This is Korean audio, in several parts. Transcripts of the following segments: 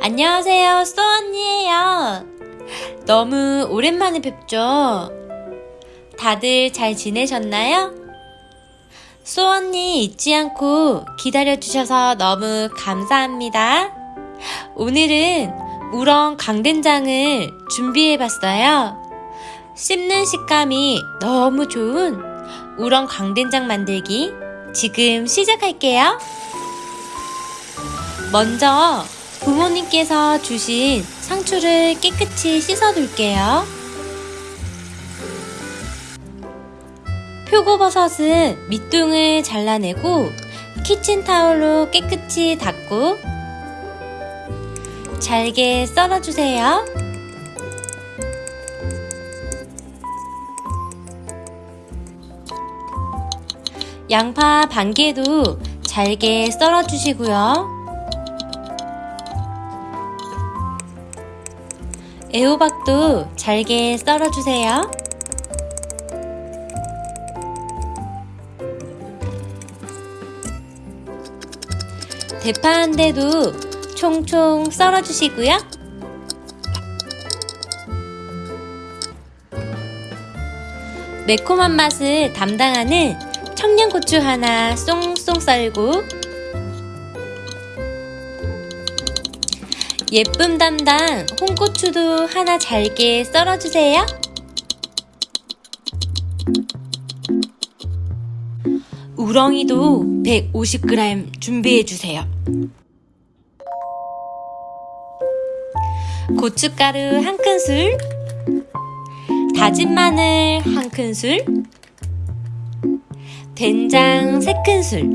안녕하세요, 소언니예요. 너무 오랜만에 뵙죠? 다들 잘 지내셨나요? 소언니 잊지 않고 기다려주셔서 너무 감사합니다. 오늘은 우렁 강된장을 준비해봤어요. 씹는 식감이 너무 좋은 우렁 강된장 만들기 지금 시작할게요. 먼저 부모님께서 주신 상추를 깨끗이 씻어둘게요. 표고버섯은 밑둥을 잘라내고 키친타올로 깨끗이 닦고 잘게 썰어주세요. 양파 반 개도 잘게 썰어 주시고요. 애호박도 잘게 썰어 주세요. 대파 한 대도 총총 썰어 주시고요. 매콤한 맛을 담당하는 청양고추 하나 쏙쏙 썰고 예쁨 담당 홍고추도 하나 잘게 썰어주세요. 우렁이도 150g 준비해주세요. 고춧가루 한 큰술, 다진 마늘 한 큰술, 된장 세 큰술,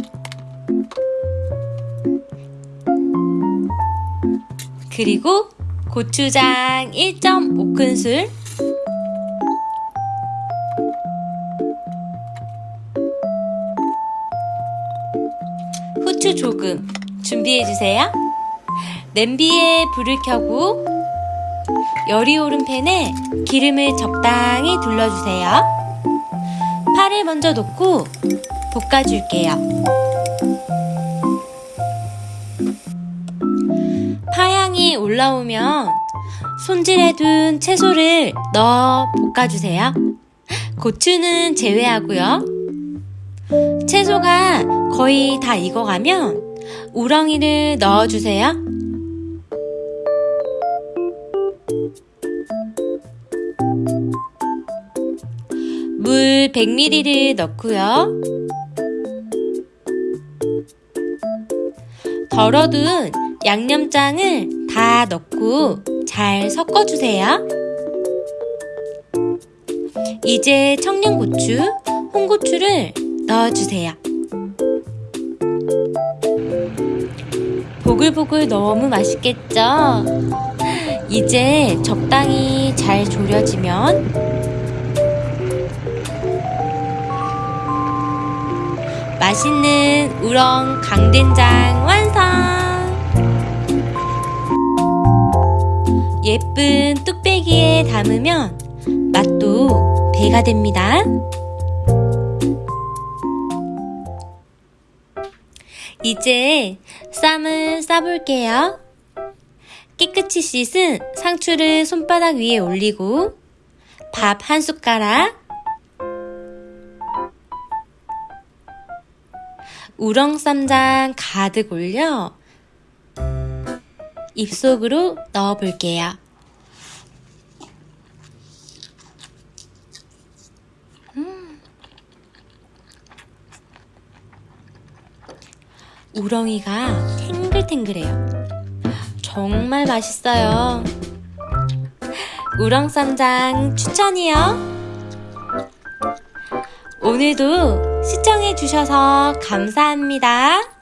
그리고 고추장 1.5큰술, 후추 조금 준비해주세요. 냄비에 불을 켜고 열이 오른 팬에 기름을 적당히 둘러주세요. 파를 먼저 넣고 볶아줄게요. 파향이 올라오면 손질해둔 채소를 넣어 볶아주세요. 고추는 제외하고요. 채소가 거의 다 익어가면 우렁이를 넣어주세요. 물 100ml를 넣고요. 덜어둔 양념장을 다 넣고 잘 섞어주세요. 이제 청양고추, 홍고추를 넣어주세요. 보글보글 너무 맛있겠죠? 이제 적당히 잘 졸여지면 맛있는 우렁 강된장 완성! 예쁜 뚝배기에 담으면 맛도 배가 됩니다. 이제 쌈을 싸볼게요. 깨끗이 씻은 상추를 손바닥 위에 올리고 밥 한 숟가락 우렁쌈장 가득 올려 입속으로 넣어 볼게요. 우렁이가 탱글탱글해요. 정말 맛있어요. 우렁쌈장 추천이요. 오늘도 시청해주셔서 감사합니다.